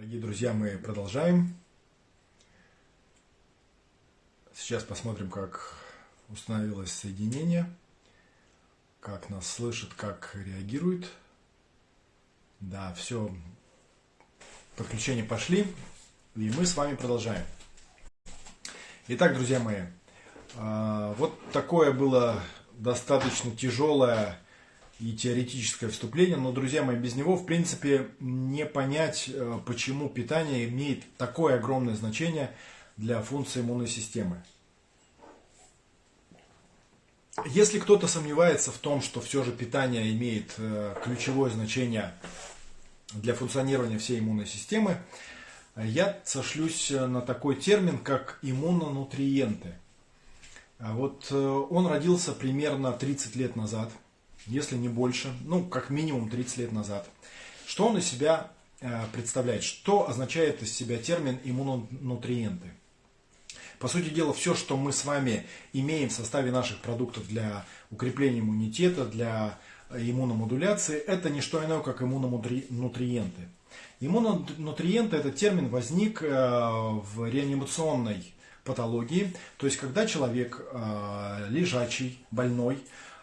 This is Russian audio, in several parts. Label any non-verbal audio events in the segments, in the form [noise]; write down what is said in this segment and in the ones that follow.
Дорогие друзья, мы продолжаем. Сейчас посмотрим, как установилось соединение, как нас слышит, как реагирует. Да, все, подключения пошли, и мы с вами продолжаем. Итак, друзья мои, а, вот такое было достаточно тяжелое и теоретическое вступление, но, друзья мои, без него, в принципе, не понять, э, почему питание имеет такое огромное значение для функции иммунной системы. Если кто-то сомневается в том, что все же питание имеет э, ключевое значение для функционирования всей иммунной системы, я сошлюсь на такой термин, как иммунонутриенты. Вот э, он родился примерно 30 лет назад – если не больше, ну, как минимум 30 лет назад. Что он из себя э, представляет? Что означает из себя термин иммунонутриенты? По сути дела, все, что мы с вами имеем в составе наших продуктов для укрепления иммунитета, для иммуномодуляции, это не что иное, как иммунонутриенты. Иммунонутриенты, этот термин возник э, в реанимационной патологии, то есть когда человек э, лежачий, больной,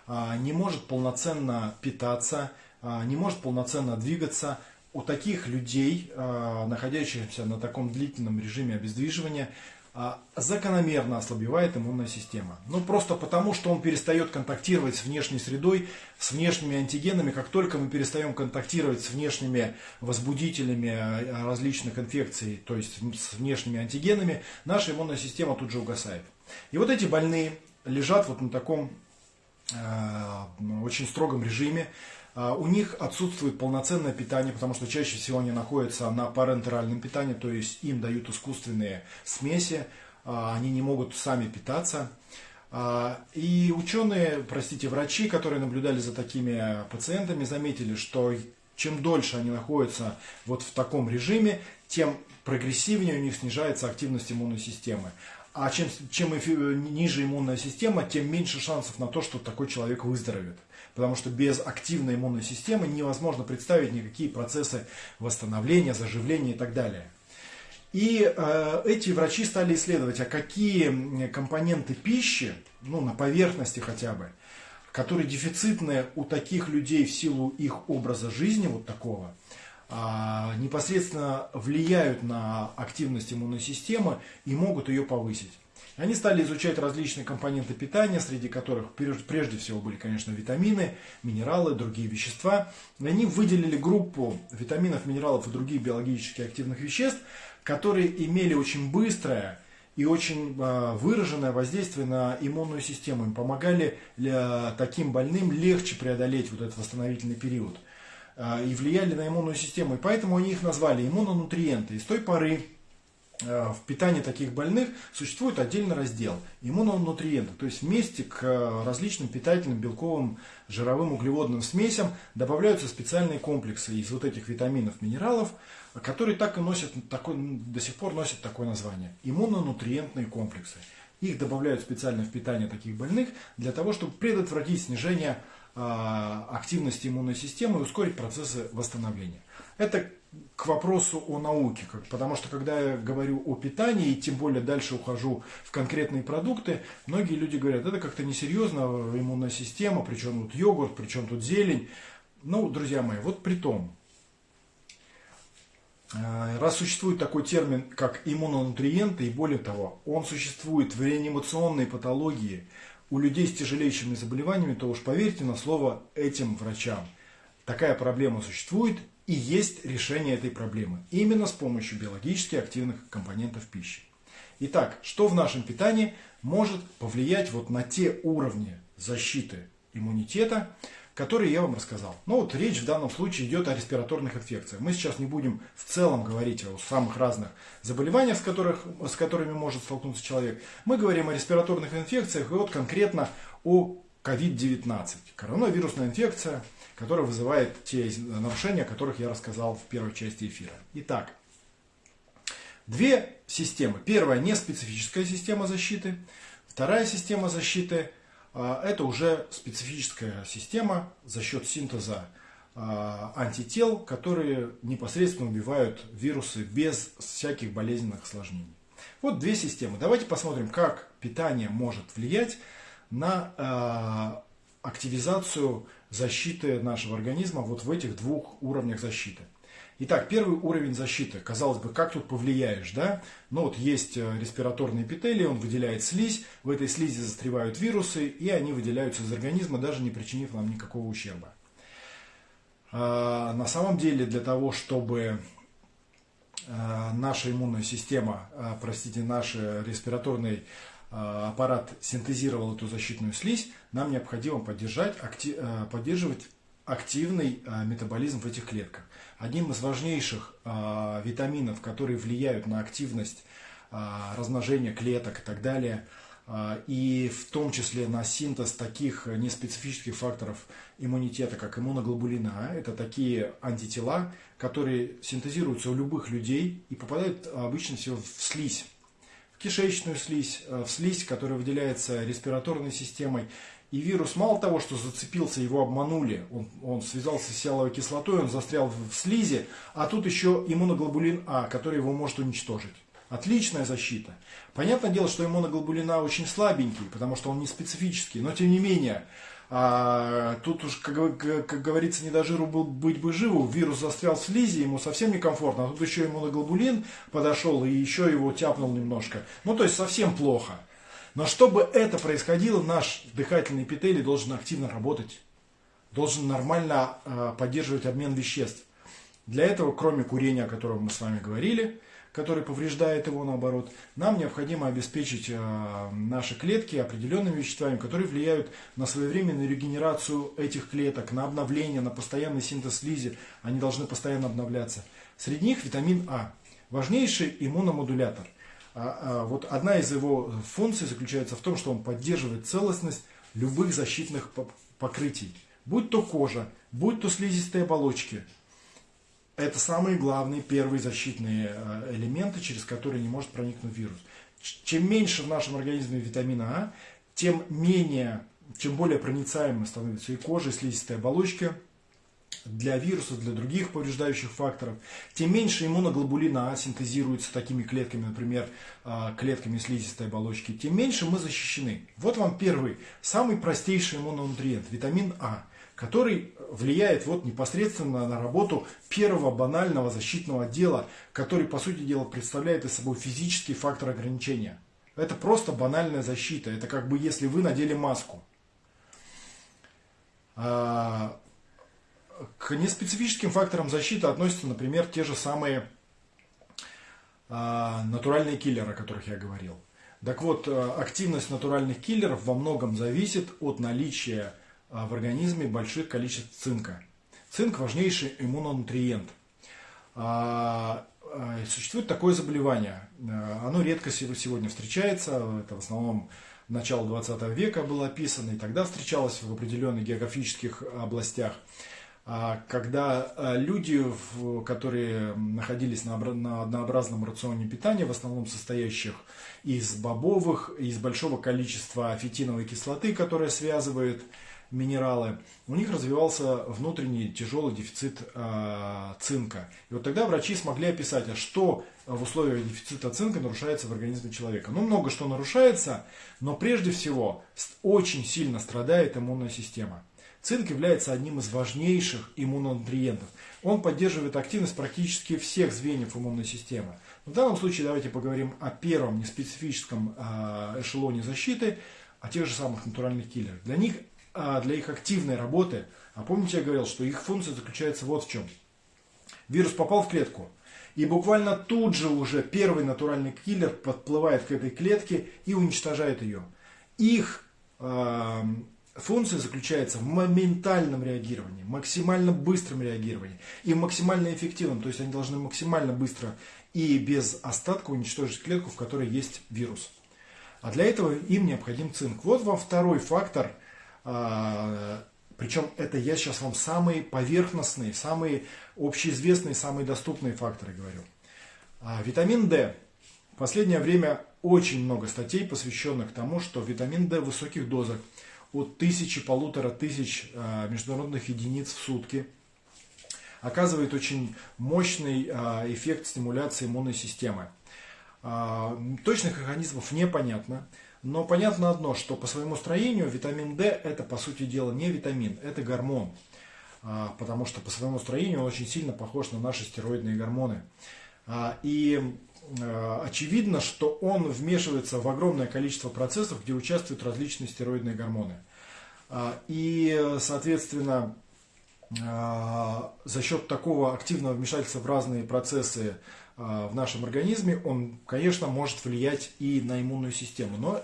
не может полноценно питаться, а, не может полноценно двигаться. У таких людей, а, находящихся на таком длительном режиме обездвиживания, закономерно ослабевает иммунная система. Ну, просто потому, что он перестает контактировать с внешней средой, с внешними антигенами. Как только мы перестаем контактировать с внешними возбудителями различных инфекций, то есть с внешними антигенами, наша иммунная система тут же угасает. И вот эти больные лежат вот на таком очень строгом режиме. Э, у них отсутствует полноценное питание, потому что чаще всего они находятся на парентеральном питании, то есть им дают искусственные смеси, э, они не могут сами питаться. И ученые, простите, врачи, которые наблюдали за такими пациентами, заметили, что чем дольше они находятся вот в таком режиме, тем прогрессивнее у них снижается активность иммунной системы. А чем, чем ниже иммунная система, тем меньше шансов на то, что такой человек выздоровеет. Потому что без активной иммунной системы невозможно представить никакие процессы восстановления, заживления и так далее. И э, эти врачи стали исследовать, а какие компоненты пищи, ну на поверхности хотя бы, которые дефицитны у таких людей в силу их образа жизни, вот такого, непосредственно влияют на активность иммунной системы и могут ее повысить. Они стали изучать различные компоненты питания, среди которых прежде всего были, конечно, витамины, минералы, другие вещества. И они выделили группу витаминов, минералов и других биологически активных веществ, которые имели очень быстрое и очень а, выраженное воздействие на иммунную систему. Им помогали таким больным легче преодолеть вот этот восстановительный период. А, и влияли на иммунную систему. И поэтому они их назвали иммунонутриенты. И с той поры а, в питании таких больных существует отдельный раздел иммунонутриенты, то есть вместе к а, различным питательным белковым, жировым, углеводным смесям добавляются специальные комплексы из вот этих витаминов, минералов, которые так и носят, такой, до сих пор носят такое название – иммунонутриентные комплексы. Их добавляют специально в питание таких больных для того, чтобы предотвратить снижение активности иммунной системы и ускорить процессы восстановления. Это к вопросу о науке, потому что когда я говорю о питании, и тем более дальше ухожу в конкретные продукты, многие люди говорят, это как-то несерьезно, иммунная система, причем тут йогурт, причем тут зелень. Ну, друзья мои, вот при том, а, раз существует такой термин, как иммунонутриенты, и более того, он существует в реанимационной патологии, у людей с тяжелейшими заболеваниями, то уж поверьте на слово этим врачам. Такая проблема существует и есть решение этой проблемы. Именно с помощью биологически активных компонентов пищи. Итак, что в нашем питании может повлиять вот на те уровни защиты иммунитета, которые я вам рассказал. Ну вот речь в данном случае идет о респираторных инфекциях. Мы сейчас не будем в целом говорить о самых разных заболеваниях, с, которых, с которыми может столкнуться человек. Мы говорим о респираторных инфекциях и вот конкретно о COVID-19. Коронавирусная инфекция, которая вызывает те нарушения, о которых я рассказал в первой части эфира. Итак, две системы. Первая не специфическая система защиты. Вторая система защиты – это уже специфическая система за счет синтеза антител, которые непосредственно убивают вирусы без всяких болезненных осложнений. Вот две системы. Давайте посмотрим, как питание может влиять на активизацию защиты нашего организма вот в этих двух уровнях защиты. Итак, первый уровень защиты. Казалось бы, как тут повлияешь, да? Ну вот есть э, респираторный эпителий, он выделяет слизь, в этой слизи застревают вирусы, и они выделяются из организма, даже не причинив нам никакого ущерба. А, на самом деле, для того, чтобы а, наша иммунная система, а, простите, наш респираторный аппарат синтезировал эту защитную слизь, нам необходимо поддержать, поддерживать активный метаболизм в этих клетках одним из важнейших э, витаминов, которые влияют на активность э, размножения клеток и так далее, э, и в том числе на синтез таких неспецифических факторов иммунитета, как иммуноглобулина. А, это такие антитела, которые синтезируются у любых людей и попадают обычно всего в слизь в кишечную слизь, в слизь, которая выделяется респираторной системой и вирус мало того, что зацепился, его обманули, он, он связался с сиаловой кислотой, он застрял в слизи, а тут еще иммуноглобулин А, который его может уничтожить. Отличная защита. Понятное дело, что иммуноглобулин А очень слабенький, потому что он не специфический, но тем не менее, а, тут уж, как, как говорится, не до жиру был, быть бы живу. Вирус застрял в слизи, ему совсем некомфортно. А тут еще иммуноглобулин подошел и еще его тяпнул немножко. Ну, то есть совсем плохо. Но чтобы это происходило, наш дыхательный эпителий должен активно работать, должен нормально э, поддерживать обмен веществ. Для этого, кроме курения, о котором мы с вами говорили, который повреждает его наоборот, нам необходимо обеспечить э, наши клетки определенными веществами, которые влияют на своевременную регенерацию этих клеток, на обновление, на постоянный синтез слизи. Они должны постоянно обновляться. Среди них витамин А. Важнейший иммуномодулятор. А, а, вот одна из его функций заключается в том, что он поддерживает целостность любых защитных покрытий. Будь то кожа, будь то слизистые оболочки. Это самые главные первые защитные а, элементы, через которые не может проникнуть вирус. Чем меньше в нашем организме витамина А, тем менее, чем более проницаемой становится и кожа, и слизистые оболочки – для вирусов, для других повреждающих факторов, тем меньше иммуноглобулина А синтезируется такими клетками, например, а, клетками слизистой оболочки, тем меньше мы защищены. Вот вам первый, самый простейший иммунонутриент, витамин А, который влияет вот непосредственно на работу первого банального защитного отдела, который, по сути дела, представляет из собой физический фактор ограничения. Это просто банальная защита. Это как бы если вы надели маску. К неспецифическим факторам защиты относятся, например, те же самые а, натуральные киллеры, о которых я говорил. Так вот, а, активность натуральных киллеров во многом зависит от наличия а, в организме больших количеств цинка. Цинк важнейший иммунонутриент. Существует такое заболевание. Оно редко сегодня встречается. Это в основном начало 20 века было описано, и тогда встречалось в определенных географических областях. А когда а, люди, которые находились на однообразном рационе питания, в основном состоящих из бобовых, из большого количества фитиновой кислоты, которая связывает минералы, у них развивался внутренний тяжелый дефицит э, цинка. И вот тогда врачи смогли описать, а что в условиях дефицита цинка нарушается в организме человека. Ну, много что нарушается, но прежде всего очень сильно страдает иммунная система. Цинк является одним из важнейших иммунонутриентов. Он поддерживает активность практически всех звеньев иммунной системы. В данном случае давайте поговорим о первом неспецифическом а, эшелоне защиты, о тех же самых натуральных киллерах. Для них, а, для их активной работы, а помните я говорил, что их функция заключается вот в чем. Вирус попал в клетку, и буквально тут же уже первый натуральный киллер подплывает к этой клетке и уничтожает ее. Их функция заключается в моментальном реагировании, максимально быстром реагировании и максимально эффективном. То есть они должны максимально быстро и без остатка уничтожить клетку, в которой есть вирус. А для этого им необходим цинк. Вот вам второй фактор. А, Причем это я сейчас вам самые поверхностные, самые общеизвестные, самые доступные факторы говорю. А, витамин D. В последнее время очень много статей, посвященных тому, что витамин D в высоких дозах – от тысячи, полутора тысяч а, международных единиц в сутки оказывает очень мощный эффект стимуляции иммунной системы. Точных механизмов непонятно. Но понятно одно, что по своему строению витамин D это по сути дела не витамин, это гормон. Потому что по своему строению он очень сильно похож на наши стероидные гормоны. И очевидно, что он вмешивается в огромное количество процессов, где участвуют различные стероидные гормоны. И, соответственно, за счет такого активного вмешательства в разные процессы в нашем организме, он, конечно, может влиять и на иммунную систему. Но,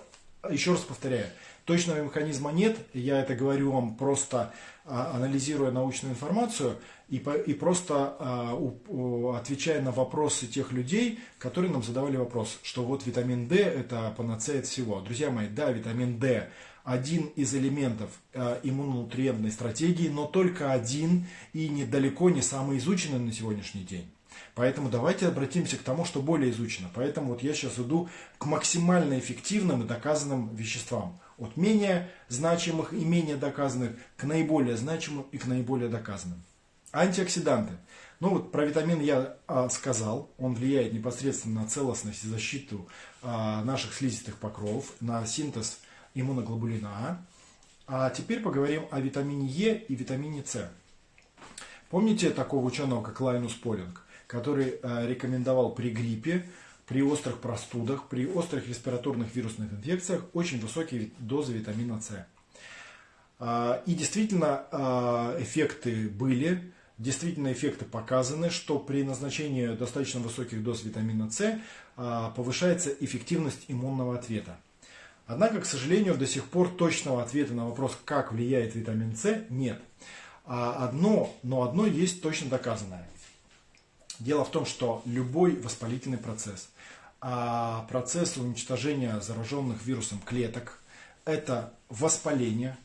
еще раз повторяю, точного механизма нет. Я это говорю вам просто а, анализируя научную информацию и, и просто а, отвечая на вопросы тех людей, которые нам задавали вопрос, что вот витамин D это панацея от всего. Друзья мои, да, витамин D один из элементов а, иммунонутриентной стратегии, но только один и недалеко не самый изученный на сегодняшний день. Поэтому давайте обратимся к тому, что более изучено. Поэтому вот я сейчас иду к максимально эффективным и доказанным веществам. От менее значимых и менее доказанных к наиболее значимым и к наиболее доказанным. Антиоксиданты. Ну вот про витамин я а, сказал. Он влияет непосредственно на целостность и защиту а, наших слизистых покровов, на синтез иммуноглобулина А. А теперь поговорим о витамине Е и витамине С. Помните такого ученого, как Лайнус Полинг, который а, рекомендовал при гриппе при острых простудах, при острых респираторных вирусных инфекциях очень высокие дозы витамина С. А, и действительно а, эффекты были, действительно эффекты показаны, что при назначении достаточно высоких доз витамина С а, повышается эффективность иммунного ответа. Однако, к сожалению, до сих пор точного ответа на вопрос, как влияет витамин С, нет. Одно, но одно есть точно доказанное. Дело в том, что любой воспалительный процесс, а процесс уничтожения зараженных вирусом клеток – это воспаление.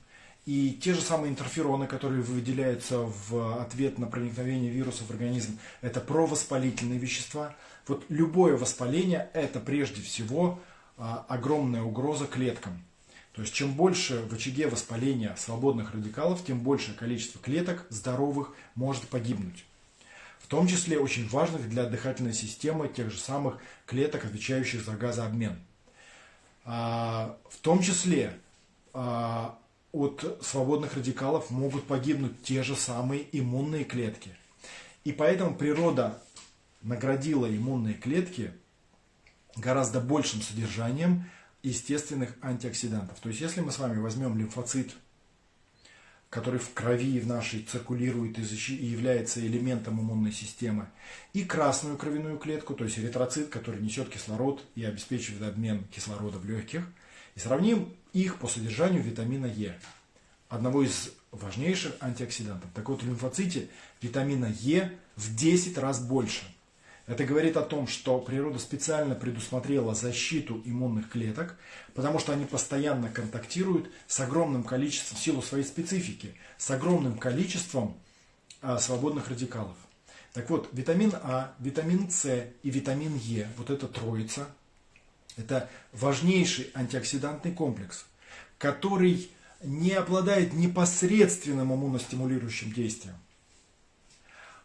И те же самые интерфероны, которые выделяются в ответ на проникновение вируса в организм, это провоспалительные вещества. Вот любое воспаление – это прежде всего а, огромная угроза клеткам. То есть чем больше в очаге воспаления свободных радикалов, тем большее количество клеток здоровых может погибнуть в том числе очень важных для дыхательной системы тех же самых клеток, отвечающих за газообмен. А, в том числе а, от свободных радикалов могут погибнуть те же самые иммунные клетки. И поэтому природа наградила иммунные клетки гораздо большим содержанием естественных антиоксидантов. То есть, если мы с вами возьмем лимфоцит – который в крови в нашей циркулирует и является элементом иммунной системы, и красную кровяную клетку, то есть эритроцит, который несет кислород и обеспечивает обмен кислорода в легких, и сравним их по содержанию витамина Е, одного из важнейших антиоксидантов. Так вот, в лимфоците витамина Е в 10 раз больше – это говорит о том, что природа специально предусмотрела защиту иммунных клеток, потому что они постоянно контактируют с огромным количеством, в силу своей специфики, с огромным количеством а, свободных радикалов. Так вот, витамин А, витамин С и витамин Е, вот эта троица, это важнейший антиоксидантный комплекс, который не обладает непосредственным иммуностимулирующим действием.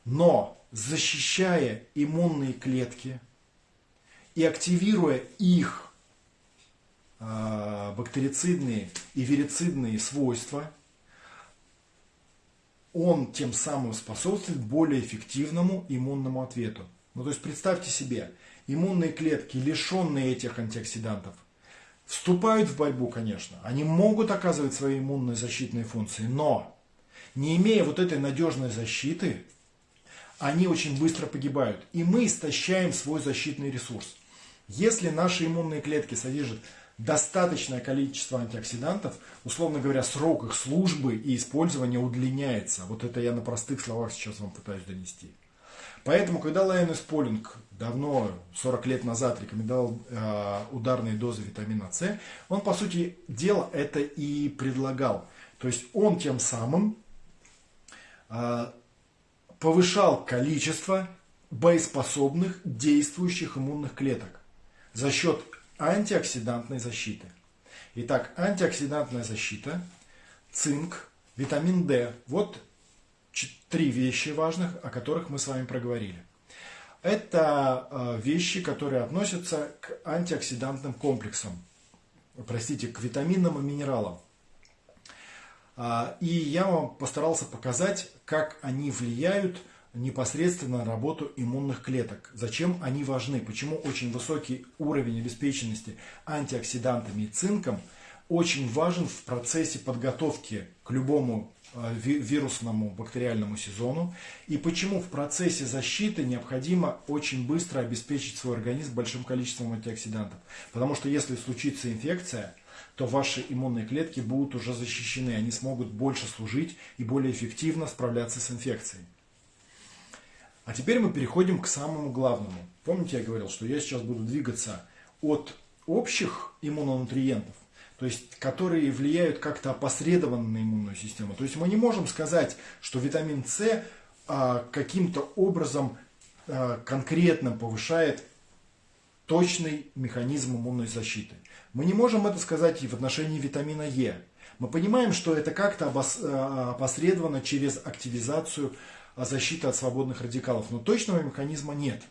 Но защищая иммунные клетки и активируя их а, бактерицидные и вирицидные свойства, он тем самым способствует более эффективному иммунному ответу. Ну, то есть представьте себе, иммунные клетки, лишенные этих антиоксидантов, вступают в борьбу, конечно. Они могут оказывать свои иммунные защитные функции, но не имея вот этой надежной защиты, они очень быстро погибают. И мы истощаем свой защитный ресурс. Если наши иммунные клетки содержат достаточное количество антиоксидантов, условно говоря, срок их службы и использования удлиняется. Вот это я на простых словах сейчас вам пытаюсь донести. Поэтому, когда Лайонес Полинг давно, 40 лет назад, рекомендовал э, ударные дозы витамина С, он, по сути дела, это и предлагал. То есть он тем самым э, повышал количество боеспособных действующих иммунных клеток за счет антиоксидантной защиты. Итак, антиоксидантная защита, цинк, витамин D. Вот три вещи важных, о которых мы с вами проговорили. Это э, вещи, которые относятся к антиоксидантным комплексам, простите, к витаминам и минералам. А, и я вам постарался показать, как они влияют непосредственно на работу иммунных клеток. Зачем они важны? Почему очень высокий уровень обеспеченности антиоксидантами и цинком очень важен в процессе подготовки к любому э, вирусному бактериальному сезону и почему в процессе защиты необходимо очень быстро обеспечить свой организм большим количеством антиоксидантов. Потому что если случится инфекция, то ваши иммунные клетки будут уже защищены, они смогут больше служить и более эффективно справляться с инфекцией. А теперь мы переходим к самому главному. Помните, я говорил, что я сейчас буду двигаться от общих иммунонутриентов, то есть которые влияют как-то опосредованно на иммунную систему. То есть мы не можем сказать, что витамин С а, каким-то образом а, конкретно повышает точный механизм иммунной защиты. Мы не можем это сказать и в отношении витамина Е. Мы понимаем, что это как-то а, опосредовано через активизацию защиты от свободных радикалов, но точного механизма нет.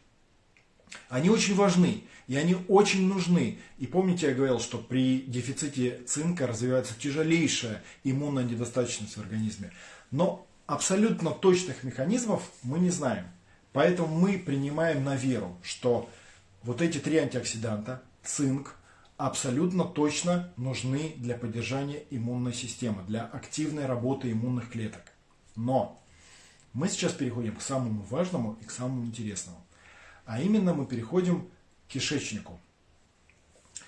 Они очень важны, и они очень нужны. И помните, я говорил, что при дефиците цинка развивается тяжелейшая иммунная недостаточность в организме. Но абсолютно точных механизмов мы не знаем. Поэтому мы принимаем на веру, что вот эти три антиоксиданта, цинк, абсолютно точно нужны для поддержания иммунной системы, для активной работы иммунных клеток. Но мы сейчас переходим к самому важному и к самому интересному. А именно мы переходим к кишечнику.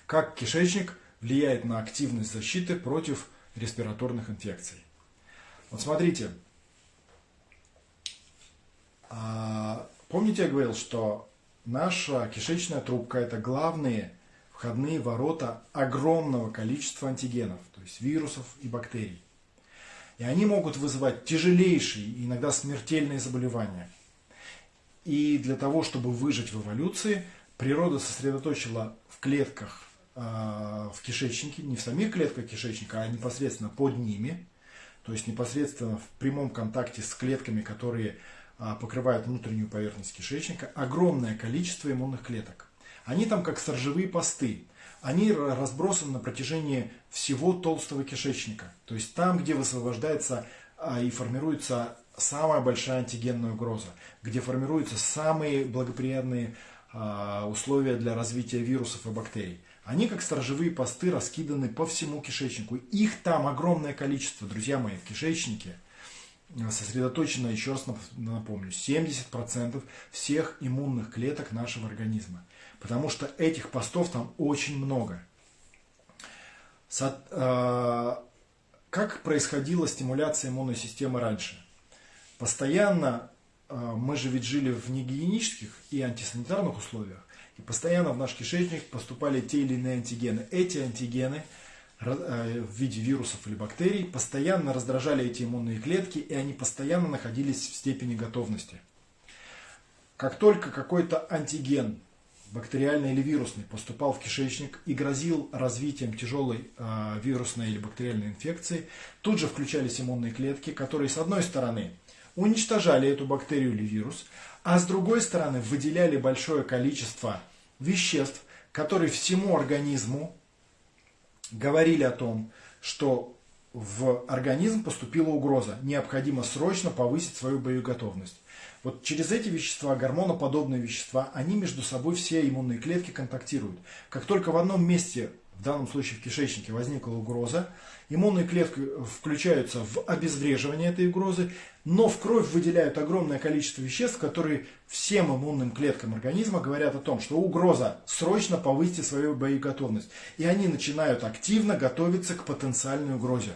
Как кишечник влияет на активность защиты против респираторных инфекций. Вот смотрите. А, помните, я говорил, что наша кишечная трубка – это главные входные ворота огромного количества антигенов, то есть вирусов и бактерий. И они могут вызывать тяжелейшие, иногда смертельные заболевания. И для того, чтобы выжить в эволюции, природа сосредоточила в клетках э, в кишечнике, не в самих клетках кишечника, а непосредственно под ними, то есть непосредственно в прямом контакте с клетками, которые э, покрывают внутреннюю поверхность кишечника, огромное количество иммунных клеток. Они там как сторожевые посты они разбросаны на протяжении всего толстого кишечника. То есть там, где высвобождается а, и формируется самая большая антигенная угроза, где формируются самые благоприятные а, условия для развития вирусов и бактерий. Они как сторожевые посты раскиданы по всему кишечнику. Их там огромное количество, друзья мои, в кишечнике сосредоточено, еще раз напомню, 70% всех иммунных клеток нашего организма. Потому что этих постов там очень много. Э, как происходила стимуляция иммунной системы раньше? Постоянно, э, мы же ведь жили в негигиенических и антисанитарных условиях, и постоянно в наш кишечник поступали те или иные антигены. Эти антигены э, в виде вирусов или бактерий постоянно раздражали эти иммунные клетки, и они постоянно находились в степени готовности. Как только какой-то антиген бактериальный или вирусный, поступал в кишечник и грозил развитием тяжелой э, вирусной или бактериальной инфекции, тут же включались иммунные клетки, которые с одной стороны уничтожали эту бактерию или вирус, а с другой стороны выделяли большое количество веществ, которые всему организму говорили о том, что в организм поступила угроза, необходимо срочно повысить свою боеготовность. Вот через эти вещества, гормоноподобные вещества, они между собой все иммунные клетки контактируют. Как только в одном месте, в данном случае в кишечнике, возникла угроза, иммунные клетки включаются в обезвреживание этой угрозы, но в кровь выделяют огромное количество веществ, которые всем иммунным клеткам организма говорят о том, что угроза, срочно повысьте свою боеготовность. И они начинают активно готовиться к потенциальной угрозе.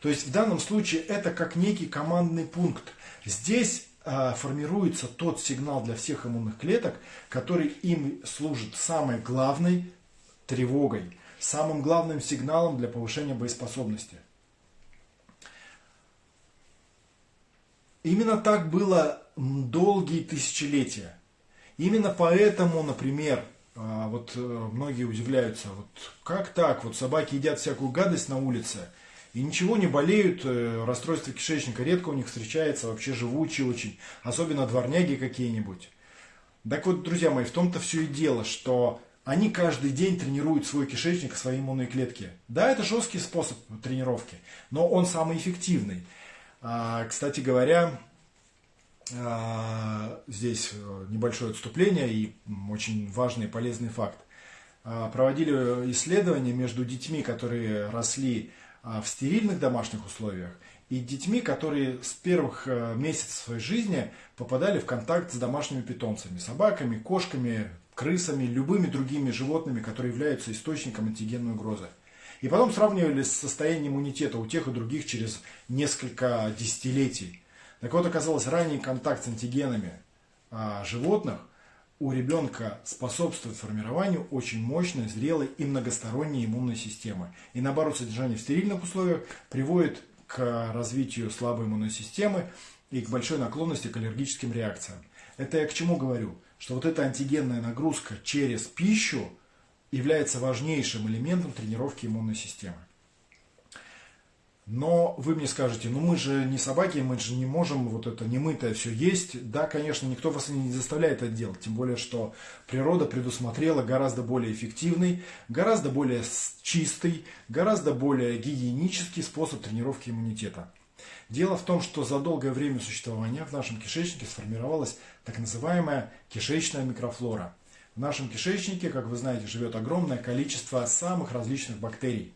То есть в данном случае это как некий командный пункт. Здесь формируется тот сигнал для всех иммунных клеток, который им служит самой главной тревогой, самым главным сигналом для повышения боеспособности. Именно так было долгие тысячелетия. Именно поэтому, например, а, вот э, многие удивляются, вот как так, вот собаки едят всякую гадость на улице, и ничего не болеют, э, расстройство кишечника редко у них встречается, вообще живучие очень, особенно дворняги какие-нибудь. Так вот, друзья мои, в том-то все и дело, что они каждый день тренируют свой кишечник, свои иммунные клетки. Да, это жесткий способ тренировки, но он самый эффективный. А, кстати говоря, а, здесь э, небольшое отступление и очень важный и полезный факт. А, проводили исследования между детьми, которые росли в стерильных домашних условиях, и детьми, которые с первых э, месяцев своей жизни попадали в контакт с домашними питомцами, собаками, кошками, крысами, любыми другими животными, которые являются источником антигенной угрозы. И потом сравнивали с состоянием иммунитета у тех и других через несколько десятилетий. Так вот, оказалось, ранний контакт с антигенами а, животных у ребенка способствует формированию очень мощной, зрелой и многосторонней иммунной системы. И наоборот, содержание в стерильных условиях приводит к развитию слабой иммунной системы и к большой наклонности к аллергическим реакциям. Это я к чему говорю? Что вот эта антигенная нагрузка через пищу является важнейшим элементом тренировки иммунной системы. Но вы мне скажете, ну мы же не собаки, мы же не можем вот это немытое все есть. Да, конечно, никто вас не заставляет это делать. Тем более, что природа предусмотрела гораздо более эффективный, гораздо более чистый, гораздо более гигиенический способ тренировки иммунитета. Дело в том, что за долгое время существования в нашем кишечнике сформировалась так называемая кишечная микрофлора – в нашем кишечнике, как вы знаете, живет огромное количество самых различных бактерий.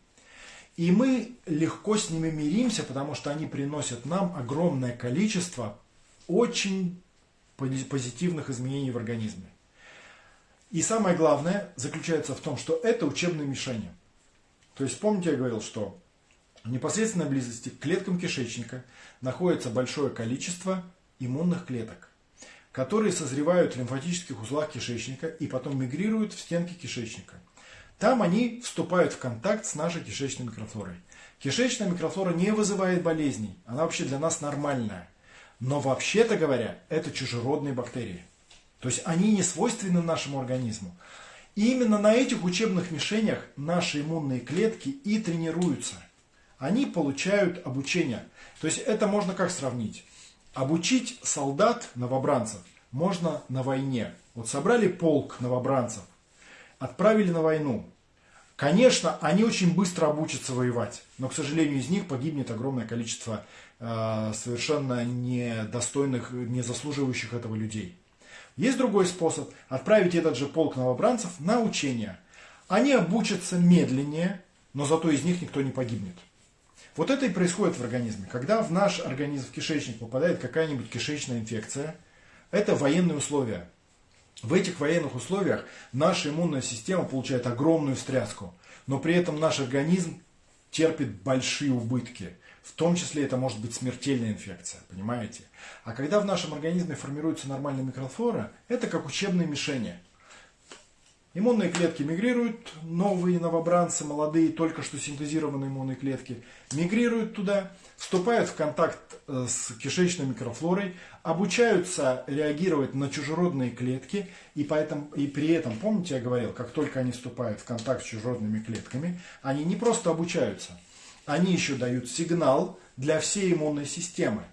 И мы легко с ними миримся, потому что они приносят нам огромное количество очень позитивных изменений в организме. И самое главное заключается в том, что это учебные мишени. То есть помните, я говорил, что в непосредственной близости к клеткам кишечника находится большое количество иммунных клеток которые созревают в лимфатических узлах кишечника и потом мигрируют в стенки кишечника. Там они вступают в контакт с нашей кишечной микрофлорой. Кишечная микрофлора не вызывает болезней, она вообще для нас нормальная. Но вообще-то говоря, это чужеродные бактерии. То есть они не свойственны нашему организму. И именно на этих учебных мишенях наши иммунные клетки и тренируются. Они получают обучение. То есть это можно как сравнить? Обучить солдат, новобранцев, можно на войне. Вот собрали полк новобранцев, отправили на войну. Конечно, они очень быстро обучатся воевать, но, к сожалению, из них погибнет огромное количество э, совершенно недостойных, не заслуживающих этого людей. Есть другой способ – отправить этот же полк новобранцев на учения. Они обучатся медленнее, но зато из них никто не погибнет. Вот это и происходит в организме. Когда в наш организм, в кишечник попадает какая-нибудь кишечная инфекция, это военные условия. В этих военных условиях наша иммунная система получает огромную встряску, но при этом наш организм терпит большие убытки. В том числе это может быть смертельная инфекция, понимаете? А когда в нашем организме формируется нормальная микрофлора, это как учебные мишени. Иммунные клетки мигрируют, новые новобранцы, молодые, только что синтезированные иммунные клетки, мигрируют туда, вступают в контакт э, с кишечной микрофлорой, обучаются реагировать на чужеродные клетки, и, поэтому, и при этом, помните, я говорил, как только они вступают в контакт с чужеродными клетками, они не просто обучаются, они еще дают сигнал для всей иммунной системы.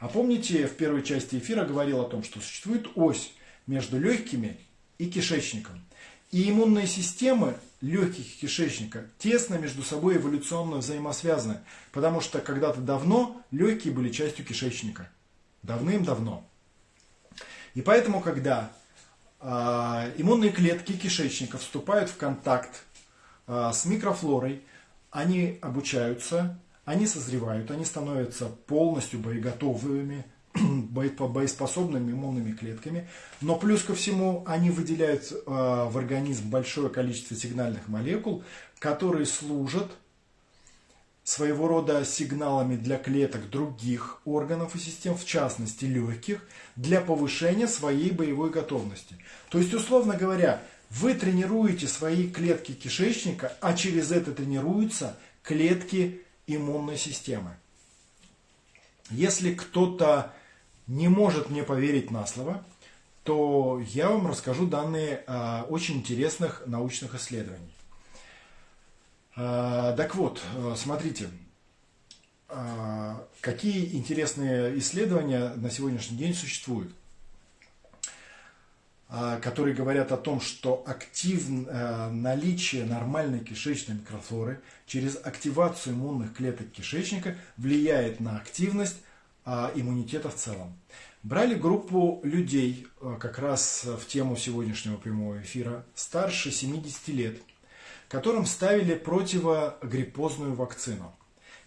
А помните, в первой части эфира говорил о том, что существует ось между легкими и кишечником. И иммунные системы легких и кишечника тесно между собой эволюционно взаимосвязаны, потому что когда-то давно легкие были частью кишечника. Давным-давно. И поэтому, когда э, иммунные клетки кишечника вступают в контакт э, с микрофлорой, они обучаются, они созревают, они становятся полностью боеготовыми, [clears throat] боеспособными иммунными клетками, но плюс ко всему они выделяют э, в организм большое количество сигнальных молекул, которые служат своего рода сигналами для клеток других органов и систем, в частности легких, для повышения своей боевой готовности. То есть, условно говоря, вы тренируете свои клетки кишечника, а через это тренируются клетки иммунной системы. Если кто-то не может мне поверить на слово, то я вам расскажу данные э, очень интересных научных исследований. Э, так вот, э, смотрите, а, какие интересные исследования на сегодняшний день существуют, которые говорят о том, что актив, а, наличие нормальной кишечной микрофлоры через активацию иммунных клеток кишечника влияет на активность иммунитета в целом. Брали группу людей, как раз в тему сегодняшнего прямого эфира, старше 70 лет, которым ставили противогриппозную вакцину –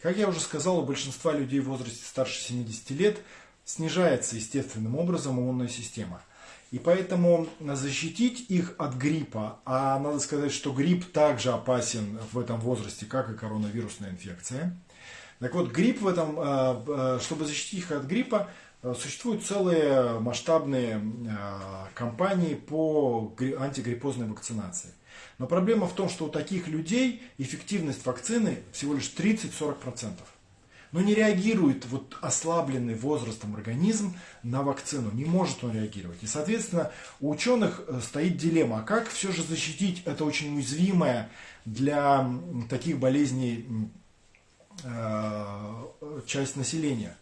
как я уже сказал, у большинства людей в возрасте старше 70 лет снижается естественным образом иммунная система. И поэтому защитить их от гриппа, а надо сказать, что грипп также опасен в этом возрасте, как и коронавирусная инфекция. Так вот, грипп в этом, э, э, чтобы защитить их от гриппа, э, существуют целые масштабные кампании по антигриппозной вакцинации. Но проблема в том, что у таких людей эффективность вакцины всего лишь 30-40%. Но не реагирует вот ослабленный возрастом организм на вакцину, не может он реагировать. И, соответственно, у ученых э, стоит дилемма, а как все же защитить это очень уязвимое для таких болезней часть населения.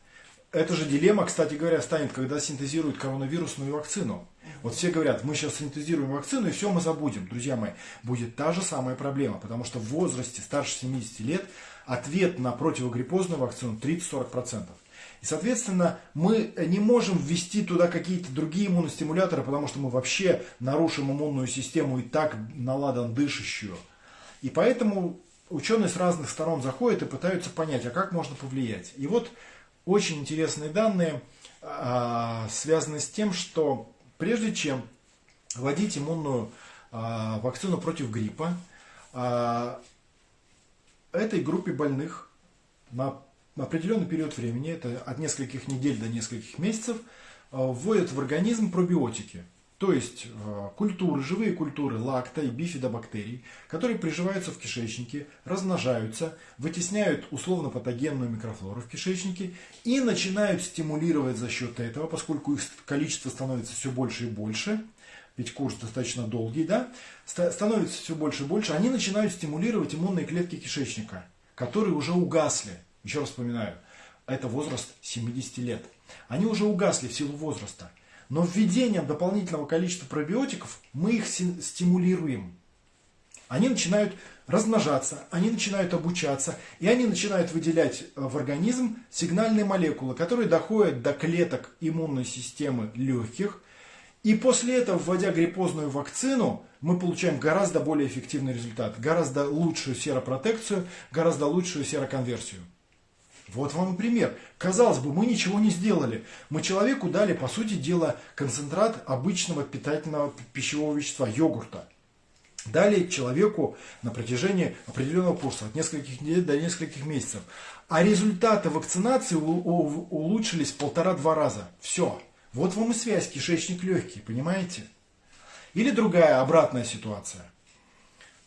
Эта же дилемма, кстати говоря, станет, когда синтезируют коронавирусную вакцину. Вот все говорят, мы сейчас синтезируем вакцину и все мы забудем. Друзья мои, будет та же самая проблема, потому что в возрасте старше 70 лет ответ на противогриппозную вакцину 30-40%. И, соответственно, мы не можем ввести туда какие-то другие иммуностимуляторы, потому что мы вообще нарушим иммунную систему и так наладан дышащую. И поэтому ученые с разных сторон заходят и пытаются понять, а как можно повлиять. И вот очень интересные данные а, связаны с тем, что Прежде чем вводить иммунную а, вакцину против гриппа, а, этой группе больных на определенный период времени, это от нескольких недель до нескольких месяцев, вводят в организм пробиотики. То есть э, культуры, живые культуры лакта и бифидобактерий, которые приживаются в кишечнике, размножаются, вытесняют условно-патогенную микрофлору в кишечнике и начинают стимулировать за счет этого, поскольку их количество становится все больше и больше, ведь курс достаточно долгий, да, становится все больше и больше, они начинают стимулировать иммунные клетки кишечника, которые уже угасли. Еще раз вспоминаю, это возраст 70 лет. Они уже угасли в силу возраста. Но введением дополнительного количества пробиотиков мы их стимулируем. Они начинают размножаться, они начинают обучаться, и они начинают выделять э, в организм сигнальные молекулы, которые доходят до клеток иммунной системы легких. И после этого, вводя гриппозную вакцину, мы получаем гораздо более эффективный результат, гораздо лучшую серопротекцию, гораздо лучшую сероконверсию. Вот вам и пример. Казалось бы, мы ничего не сделали. Мы человеку дали, по сути дела, концентрат обычного питательного пищевого вещества, йогурта. Дали человеку на протяжении определенного курса, от нескольких недель до нескольких месяцев. А результаты вакцинации улучшились полтора-два раза. Все. Вот вам и связь кишечник легкий, понимаете? Или другая обратная ситуация.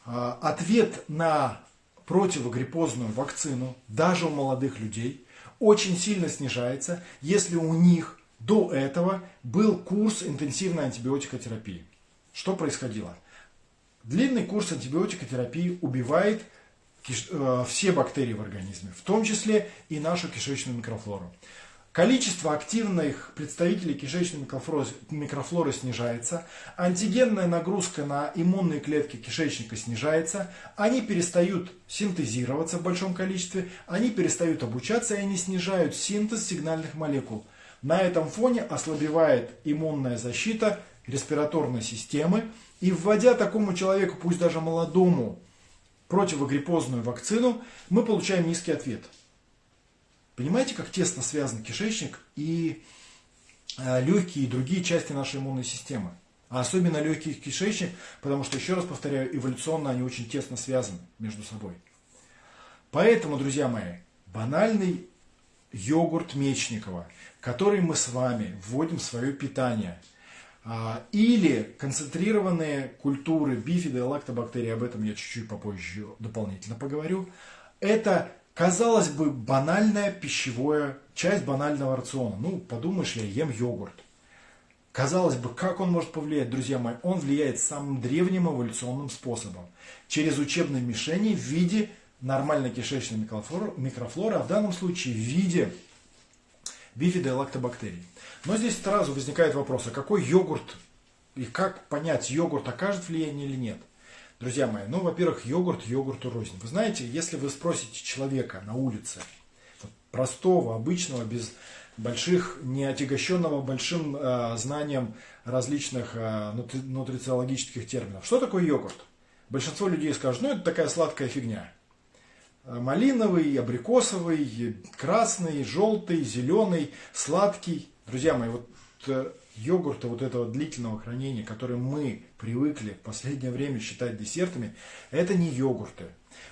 А, ответ на противогриппозную вакцину, даже у молодых людей, очень сильно снижается, если у них до этого был курс интенсивной антибиотикотерапии. Что происходило? Длинный курс антибиотикотерапии убивает э, все бактерии в организме, в том числе и нашу кишечную микрофлору. Количество активных представителей кишечной микрофлоры, снижается, антигенная нагрузка на иммунные клетки кишечника снижается, они перестают синтезироваться в большом количестве, они перестают обучаться и они снижают синтез сигнальных молекул. На этом фоне ослабевает иммунная защита респираторной системы, и вводя такому человеку, пусть даже молодому, противогриппозную вакцину, мы получаем низкий ответ – Понимаете, как тесно связан кишечник и э, легкие и другие части нашей иммунной системы? А особенно легкий кишечник, потому что, еще раз повторяю, эволюционно они очень тесно связаны между собой. Поэтому, друзья мои, банальный йогурт Мечникова, который мы с вами вводим в свое питание, а, или концентрированные культуры бифида и лактобактерий, об этом я чуть-чуть попозже дополнительно поговорю, это Казалось бы, банальная пищевая часть банального рациона. Ну, подумаешь, я ем йогурт. Казалось бы, как он может повлиять, друзья мои? Он влияет самым древним эволюционным способом. Через учебные мишени в виде нормальной кишечной микрофлоры, микрофлоры, а в данном случае в виде бифида и лактобактерий. Но здесь сразу возникает вопрос, а какой йогурт и как понять, йогурт окажет влияние или нет? Друзья мои, ну, во-первых, йогурт йогурту рознь. Вы знаете, если вы спросите человека на улице, простого, обычного, без больших, не отягощенного большим э, знанием различных э, нутри, нутрициологических терминов. Что такое йогурт? Большинство людей скажут, ну это такая сладкая фигня. Э, малиновый, абрикосовый, красный, желтый, зеленый, сладкий. Друзья мои, вот э, йогурта вот этого длительного хранения, который мы привыкли в последнее время считать десертами, это не йогурты.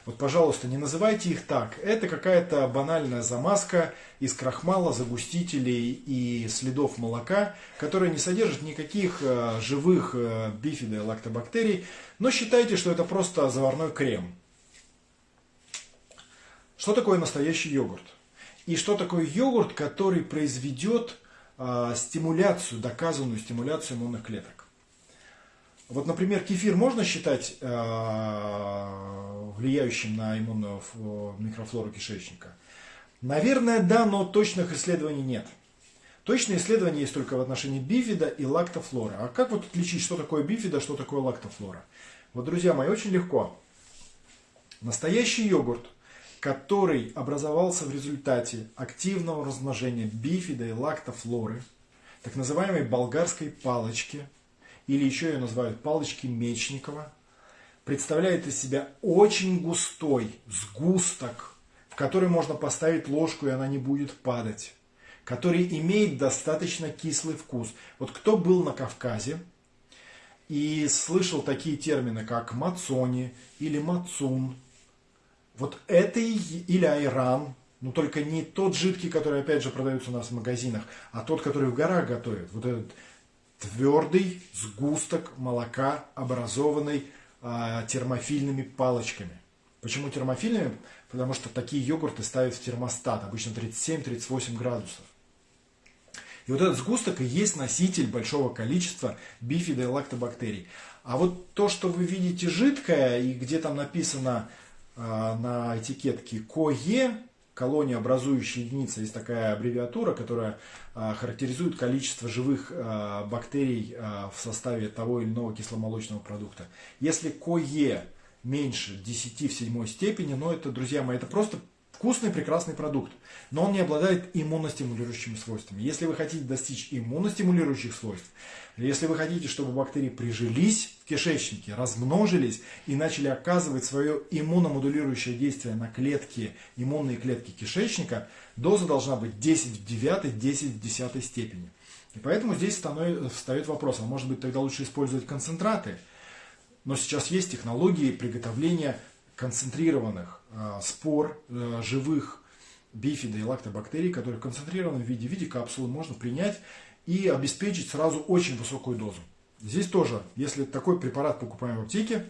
Вот, пожалуйста, не называйте их так. Это какая-то банальная замазка из крахмала, загустителей и следов молока, которая не содержит никаких э, живых э, бифида и лактобактерий, но считайте, что это просто заварной крем. Что такое настоящий йогурт? И что такое йогурт, который произведет стимуляцию, доказанную стимуляцию иммунных клеток? Вот, например, кефир можно считать э, влияющим на иммунную микрофлору кишечника? Наверное, да, но точных исследований нет. Точные исследования есть только в отношении бифида и лактофлоры. А как вот отличить, что такое бифида, что такое лактофлора? Вот, друзья мои, очень легко. Настоящий йогурт, который образовался в результате активного размножения бифида и лактофлоры, так называемой болгарской палочки – или еще ее называют палочки Мечникова, представляет из себя очень густой сгусток, в который можно поставить ложку, и она не будет падать, который имеет достаточно кислый вкус. Вот кто был на Кавказе и слышал такие термины, как мацони или мацун, вот это или айран, но только не тот жидкий, который опять же продается у нас в магазинах, а тот, который в горах готовят. Вот этот твердый сгусток молока, образованный э, термофильными палочками. Почему термофильными? Потому что такие йогурты ставят в термостат, обычно 37-38 градусов. И вот этот сгусток и есть носитель большого количества бифида и лактобактерий. А вот то, что вы видите жидкое, и где там написано на этикетке КОЕ, колония образующая единица, есть такая аббревиатура, которая а, характеризует количество живых а, бактерий в составе того или иного кисломолочного продукта. Если КОЕ меньше 10 в седьмой степени, но это, друзья мои, это просто вкусный, прекрасный продукт. Но он не обладает иммуностимулирующими свойствами. Если вы хотите достичь иммуностимулирующих свойств, если вы хотите, чтобы бактерии прижились в кишечнике, размножились и начали оказывать свое иммуномодулирующее действие на клетки, иммунные клетки кишечника, доза должна быть 10 в 9, 10 в 10 степени. И поэтому здесь встает вопрос, а может быть тогда лучше использовать концентраты? Но сейчас есть технологии приготовления концентрированных э, спор э, живых бифида и лактобактерий, которые в концентрированном виде, в виде капсулы можно принять и обеспечить сразу очень высокую дозу. Здесь тоже, если такой препарат покупаем в аптеке,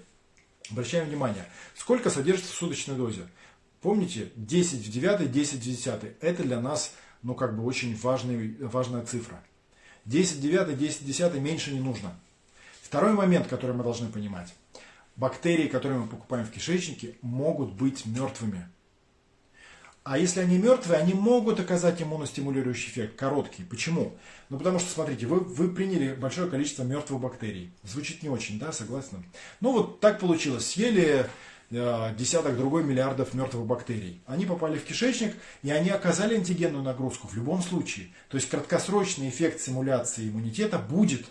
обращаем внимание, сколько содержится в суточной дозе. Помните, 10 в 9, 10 в 10. Это для нас ну, как бы очень важный, важная цифра. 10 в 9, 10 в 10 меньше не нужно. Второй момент, который мы должны понимать. Бактерии, которые мы покупаем в кишечнике, могут быть мертвыми. А если они мертвые, они могут оказать иммуностимулирующий эффект, короткий. Почему? Ну, потому что, смотрите, вы, вы приняли большое количество мертвых бактерий. Звучит не очень, да, согласны? Ну, вот так получилось. Съели э, десяток другой миллиардов мертвых бактерий. Они попали в кишечник, и они оказали антигенную нагрузку в любом случае. То есть краткосрочный эффект симуляции иммунитета будет,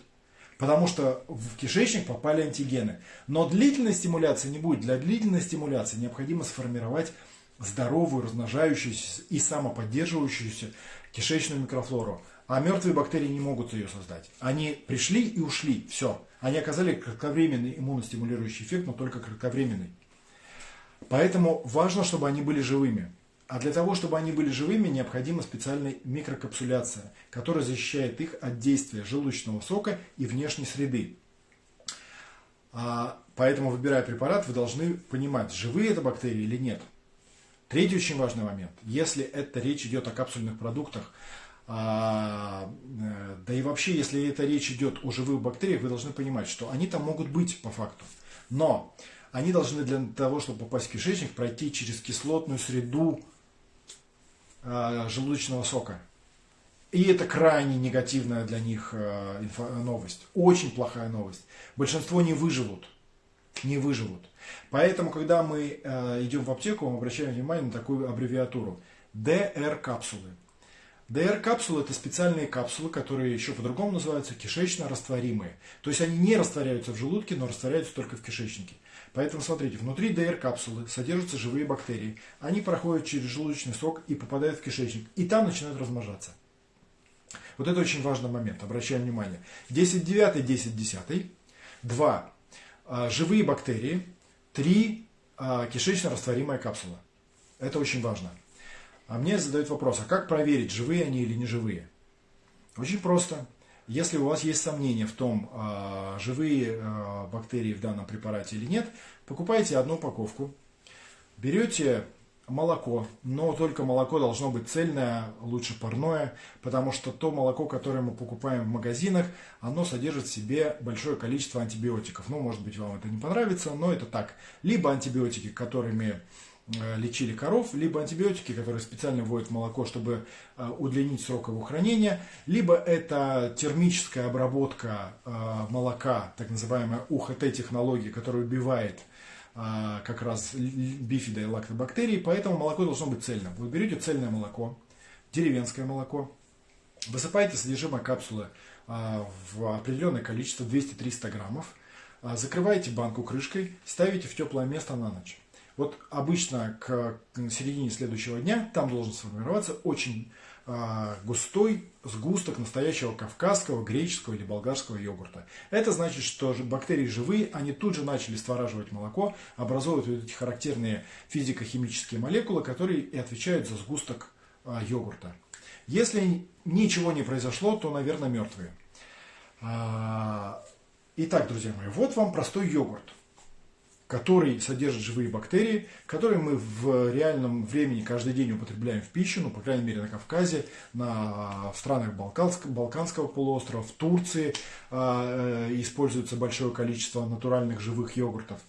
потому что в кишечник попали антигены. Но длительной стимуляции не будет. Для длительной стимуляции необходимо сформировать здоровую, размножающуюся и самоподдерживающуюся кишечную микрофлору. А мертвые бактерии не могут ее создать. Они пришли и ушли. Все. Они оказали кратковременный иммуностимулирующий эффект, но только кратковременный. Поэтому важно, чтобы они были живыми. А для того, чтобы они были живыми, необходима специальная микрокапсуляция, которая защищает их от действия желудочного сока и внешней среды. А, поэтому, выбирая препарат, вы должны понимать, живые это бактерии или нет. Третий очень важный момент. Если это речь идет о капсульных продуктах, а, э, да и вообще, если это речь идет о живых бактериях, вы должны понимать, что они там могут быть по факту. Но они должны для того, чтобы попасть в кишечник, пройти через кислотную среду желудочного сока. И это крайне негативная для них э, новость. Очень плохая новость. Большинство не выживут. Не выживут. Поэтому, когда мы э, идем в аптеку, мы обращаем внимание на такую аббревиатуру. ДР-капсулы. ДР-капсулы это специальные капсулы, которые еще по-другому называются кишечно-растворимые. То есть они не растворяются в желудке, но растворяются только в кишечнике. Поэтому смотрите, внутри ДР-капсулы содержатся живые бактерии. Они проходят через желудочный сок и попадают в кишечник. И там начинают размножаться. Вот это очень важный момент, обращаем внимание. 10 9, 10 10. 2. Живые бактерии. 3. А, кишечно-растворимая капсула. Это очень важно. А мне задают вопрос, а как проверить, живые они или не живые? Очень просто. Если у вас есть сомнения в том, а, живые а, бактерии в данном препарате или нет, покупайте одну упаковку, берете молоко, но только молоко должно быть цельное, лучше парное, потому что то молоко, которое мы покупаем в магазинах, оно содержит в себе большое количество антибиотиков. Ну, может быть, вам это не понравится, но это так. Либо антибиотики, которыми лечили коров, либо антибиотики, которые специально вводят молоко, чтобы э, удлинить срок его хранения, либо это термическая обработка э, молока, так называемая УХТ-технология, которая убивает как раз бифида и лактобактерии, поэтому молоко должно быть цельным. Вы берете цельное молоко, деревенское молоко, высыпаете содержимое капсулы в определенное количество, 200-300 граммов, закрываете банку крышкой, ставите в теплое место на ночь. Вот обычно к середине следующего дня там должен сформироваться очень а, густой сгусток настоящего кавказского, греческого или болгарского йогурта. Это значит, что бактерии живые, они тут же начали створаживать молоко, образовывают вот эти характерные физико-химические молекулы, которые и отвечают за сгусток а, йогурта. Если ничего не произошло, то, наверное, мертвые. А, итак, друзья мои, вот вам простой йогурт который содержит живые бактерии, которые мы в реальном времени каждый день употребляем в пищу, ну, по крайней мере, на Кавказе, на, в странах Балканского, Балканского полуострова, в Турции э, используется большое количество натуральных живых йогуртов.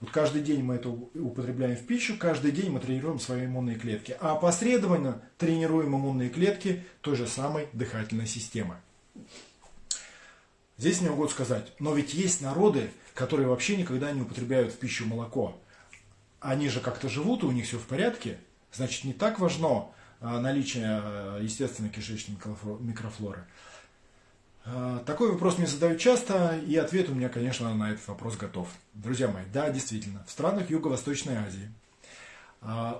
Вот каждый день мы это употребляем в пищу, каждый день мы тренируем свои иммунные клетки, а опосредованно тренируем иммунные клетки той же самой дыхательной системы. Здесь мне могут сказать, но ведь есть народы, которые вообще никогда не употребляют в пищу молоко. Они же как-то живут, и у них все в порядке. Значит, не так важно а, наличие а, естественной кишечной микрофлоры. А, такой вопрос мне задают часто, и ответ у меня, конечно, на этот вопрос готов. Друзья мои, да, действительно, в странах Юго-Восточной Азии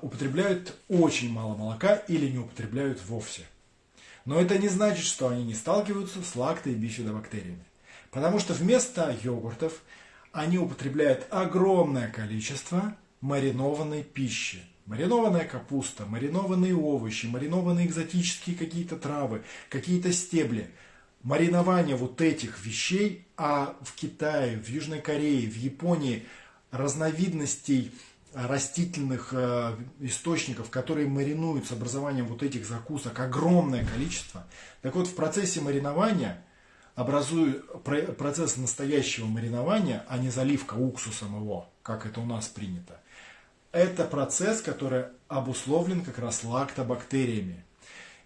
употребляют очень мало молока или не употребляют вовсе. Но это не значит, что они не сталкиваются с лакто- и бифидобактериями. Потому что вместо йогуртов они употребляют огромное количество маринованной пищи. Маринованная капуста, маринованные овощи, маринованные экзотические какие-то травы, какие-то стебли. Маринование вот этих вещей, а в Китае, в Южной Корее, в Японии разновидностей растительных э, источников, которые маринуют с образованием вот этих закусок, огромное количество. Так вот, в процессе маринования образует процесс настоящего маринования, а не заливка уксусом его, как это у нас принято. Это процесс, который обусловлен как раз лактобактериями.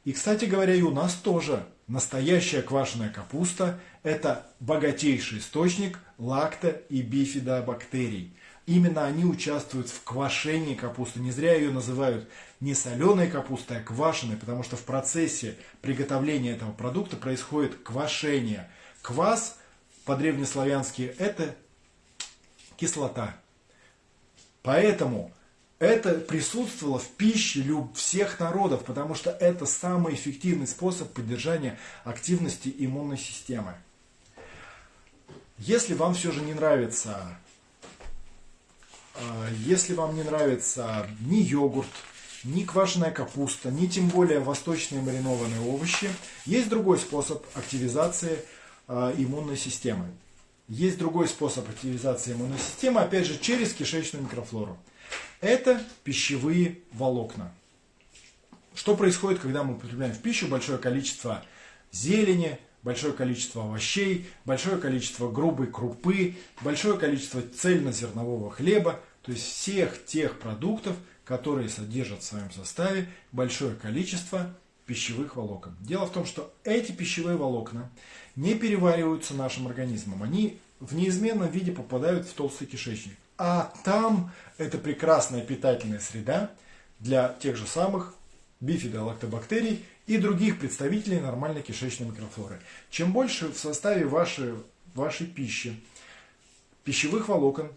И, кстати говоря, и у нас тоже настоящая квашеная капуста – это богатейший источник лакто- и бифидобактерий. Именно они участвуют в квашении капусты. Не зря ее называют не соленой капустой, а квашеной, потому что в процессе приготовления этого продукта происходит квашение. Квас по-древнеславянски это кислота. Поэтому это присутствовало в пище всех народов, потому что это самый эффективный способ поддержания активности иммунной системы. Если вам все же не нравится если вам не нравится ни йогурт, ни квашеная капуста, ни тем более восточные маринованные овощи, есть другой способ активизации а, иммунной системы. Есть другой способ активизации иммунной системы, опять же, через кишечную микрофлору. Это пищевые волокна. Что происходит, когда мы употребляем в пищу большое количество зелени, большое количество овощей, большое количество грубой крупы, большое количество цельнозернового хлеба, то есть всех тех продуктов, которые содержат в своем составе большое количество пищевых волокон. Дело в том, что эти пищевые волокна не перевариваются нашим организмом. Они в неизменном виде попадают в толстый кишечник. А там это прекрасная питательная среда для тех же самых бифидолактобактерий и других представителей нормальной кишечной микрофлоры. Чем больше в составе вашей, вашей пищи пищевых волокон,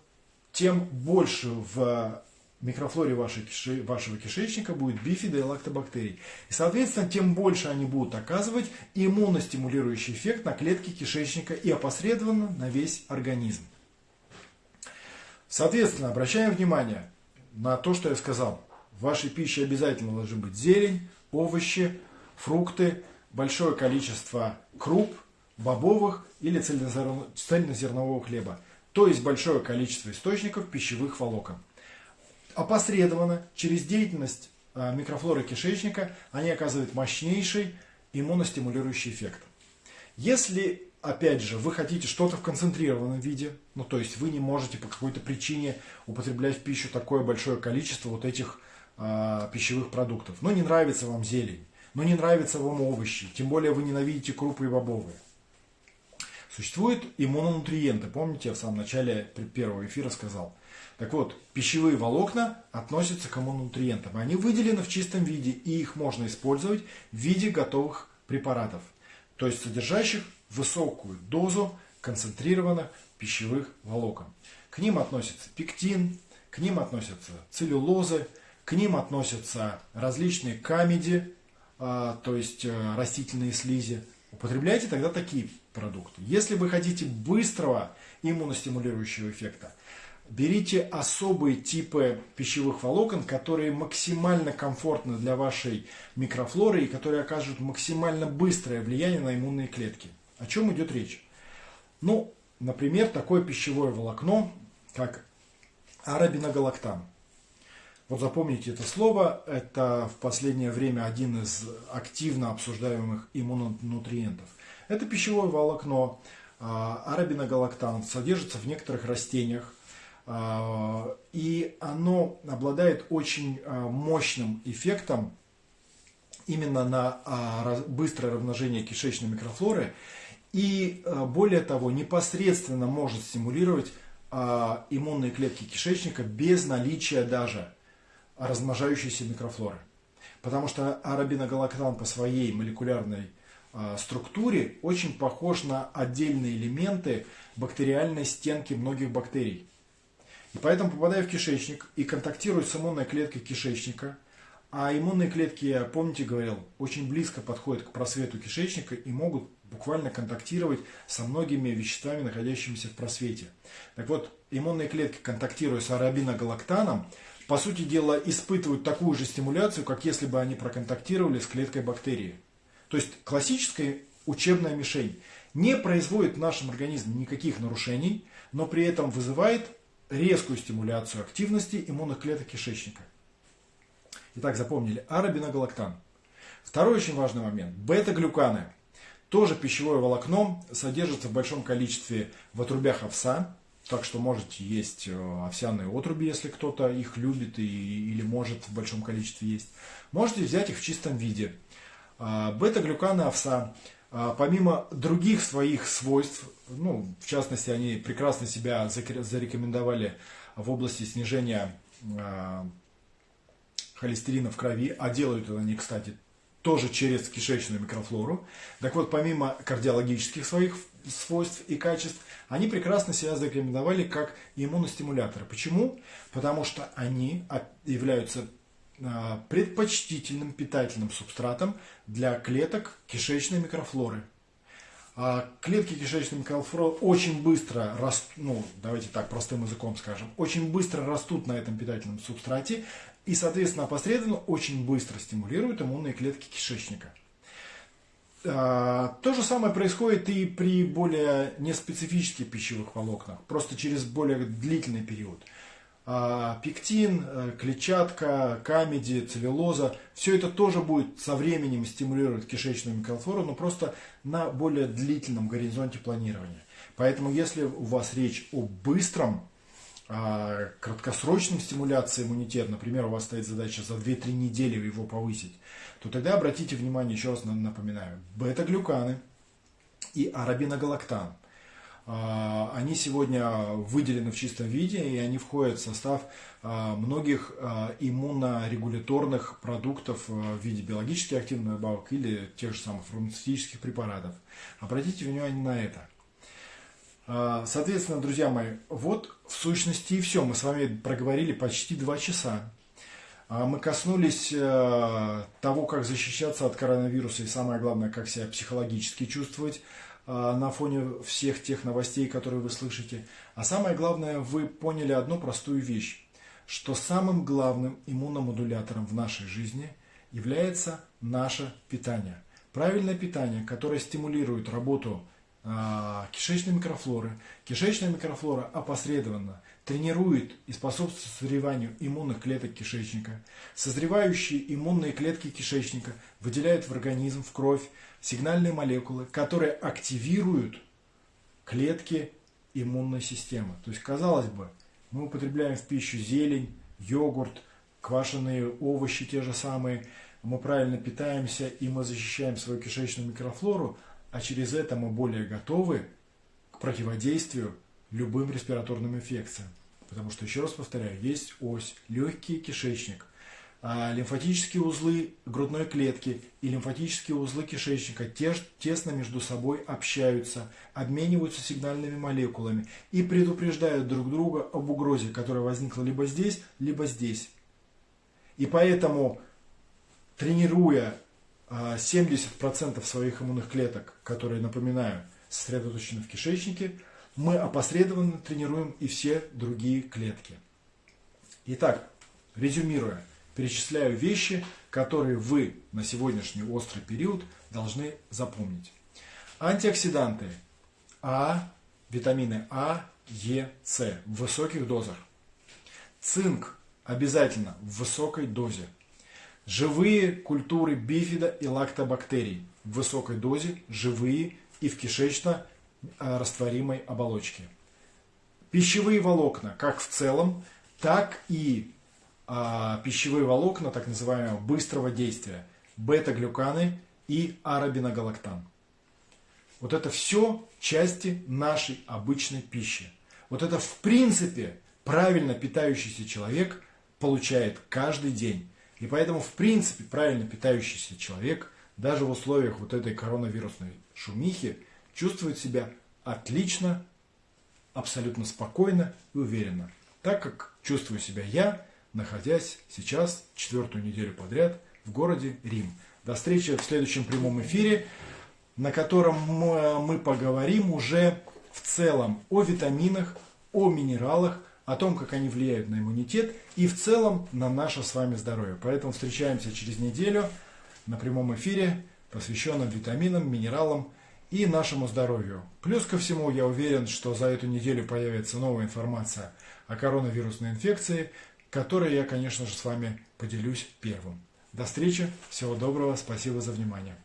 тем больше в микрофлоре вашей, вашего кишечника будет бифида и лактобактерий. И, соответственно, тем больше они будут оказывать иммуностимулирующий эффект на клетки кишечника и опосредованно на весь организм. Соответственно, обращаем внимание на то, что я сказал. В вашей пище обязательно должны быть зелень, овощи, фрукты, большое количество круп, бобовых или цельнозернового хлеба. То есть большое количество источников пищевых волокон. Опосредованно, через деятельность а, микрофлоры кишечника, они оказывают мощнейший иммуностимулирующий эффект. Если, опять же, вы хотите что-то в концентрированном виде, ну то есть вы не можете по какой-то причине употреблять в пищу такое большое количество вот этих э, пищевых продуктов, но не нравится вам зелень, но не нравятся вам овощи, тем более вы ненавидите крупы и бобовые. Существуют иммунонутриенты, помните, я в самом начале первого эфира сказал. Так вот, пищевые волокна относятся к иммунонутриентам. Они выделены в чистом виде, и их можно использовать в виде готовых препаратов, то есть содержащих высокую дозу концентрированных пищевых волокон. К ним относятся пектин, к ним относятся целлюлозы, к ним относятся различные камеди, то есть э, растительные слизи, употребляйте тогда такие продукты. Если вы хотите быстрого иммуностимулирующего эффекта, берите особые типы пищевых волокон, которые максимально комфортны для вашей микрофлоры и которые окажут максимально быстрое влияние на иммунные клетки. О чем идет речь? Ну, например, такое пищевое волокно, как арабиногалактан. Вот запомните это слово, это в последнее время один из активно обсуждаемых иммунонутриентов. Это пищевое волокно, а, арабиногалактан, содержится в некоторых растениях, а, и оно обладает очень а, мощным эффектом именно на быстрое размножение кишечной микрофлоры и более того непосредственно может стимулировать иммунные клетки кишечника без наличия даже размножающейся микрофлоры. Потому что арабиногалактан по своей молекулярной а, структуре очень похож на отдельные элементы бактериальной стенки многих бактерий. И поэтому, попадая в кишечник и контактируя с иммунной клеткой кишечника, а иммунные клетки, я помните, говорил, очень близко подходят к просвету кишечника и могут буквально контактировать со многими веществами, находящимися в просвете. Так вот, иммунные клетки, контактируя с арабиногалактаном, по сути дела, испытывают такую же стимуляцию, как если бы они проконтактировали с клеткой бактерии. То есть классическая учебная мишень не производит в нашем организме никаких нарушений, но при этом вызывает резкую стимуляцию активности иммунных клеток кишечника. Итак, запомнили, арабиногалактан. Второй очень важный момент. Бета-глюканы. Тоже пищевое волокно содержится в большом количестве в отрубях овса, так что можете есть э, овсяные отруби, если кто-то их любит и, или может в большом количестве есть. Можете взять их в чистом виде. А, бета-глюканы овса, а, помимо других своих свойств, ну, в частности, они прекрасно себя зарекомендовали в области снижения а, холестерина в крови, а делают они, кстати, тоже через кишечную микрофлору. Так вот, помимо кардиологических своих свойств и качеств, они прекрасно себя зарекомендовали как иммуностимуляторы. Почему? Потому что они являются а, предпочтительным питательным субстратом для клеток кишечной микрофлоры. А клетки кишечной микрофлоры очень быстро растут, ну, давайте так, простым языком скажем, очень быстро растут на этом питательном субстрате и, соответственно, опосредованно очень быстро стимулируют иммунные клетки кишечника. А, то же самое происходит и при более неспецифических пищевых волокнах, просто через более длительный период. А пектин, э, клетчатка, камеди, целлюлоза, все это тоже будет со временем стимулировать кишечную микрофлору, но просто на более длительном горизонте планирования. Поэтому если у вас речь о быстром, а, краткосрочном стимуляции иммунитета, например, у вас стоит задача за 2-3 недели его повысить, то тогда обратите внимание, еще раз напоминаю, бета-глюканы и арабиногалактан – а, они сегодня выделены в чистом виде, и они входят в состав а, многих иммунорегуляторных продуктов в виде биологически активных добавок или тех же самых фармацевтических препаратов. Обратите внимание на это. Соответственно, друзья мои, вот в сущности и все. Мы с вами проговорили почти два часа. Мы коснулись того, как защищаться от коронавируса и самое главное, как себя психологически чувствовать а, на фоне всех тех новостей, которые вы слышите. А самое главное, вы поняли одну простую вещь, что самым главным иммуномодулятором в нашей жизни является наше питание. Правильное питание, которое стимулирует работу а, кишечной микрофлоры. Кишечная микрофлора опосредованно тренирует и способствует созреванию иммунных клеток кишечника. Созревающие иммунные клетки кишечника выделяют в организм, в кровь сигнальные молекулы, которые активируют клетки иммунной системы. То есть, казалось бы, мы употребляем в пищу зелень, йогурт, квашеные овощи те же самые, мы правильно питаемся и мы защищаем свою кишечную микрофлору, а через это мы более готовы к противодействию любым респираторным инфекциям. Потому что, еще раз повторяю, есть ось легкий кишечник – а, лимфатические узлы грудной клетки и лимфатические узлы кишечника тесно между собой общаются, обмениваются сигнальными молекулами и предупреждают друг друга об угрозе, которая возникла либо здесь, либо здесь. И поэтому, тренируя 70% а, своих иммунных клеток, которые, напоминаю, сосредоточены в кишечнике, мы опосредованно тренируем и все другие клетки. Итак, резюмируя – перечисляю вещи, которые вы на сегодняшний острый период должны запомнить. Антиоксиданты А, витамины А, Е, С в высоких дозах. Цинк обязательно в высокой дозе. Живые культуры бифида и лактобактерий в высокой дозе, живые и в кишечно-растворимой оболочке. Пищевые волокна, как в целом, так и а, пищевые волокна так называемого быстрого действия, бета-глюканы и арабиногалактан. Вот это все части нашей обычной пищи. Вот это в принципе правильно питающийся человек получает каждый день. И поэтому в принципе правильно питающийся человек даже в условиях вот этой коронавирусной шумихи чувствует себя отлично, абсолютно спокойно и уверенно. Так как чувствую себя я, находясь сейчас четвертую неделю подряд в городе Рим. До встречи в следующем прямом эфире, на котором мы поговорим уже в целом о витаминах, о минералах, о том, как они влияют на иммунитет и в целом на наше с вами здоровье. Поэтому встречаемся через неделю на прямом эфире, посвященном витаминам, минералам и нашему здоровью. Плюс ко всему, я уверен, что за эту неделю появится новая информация о коронавирусной инфекции, которой я, конечно же, с вами поделюсь первым. До встречи, всего доброго, спасибо за внимание.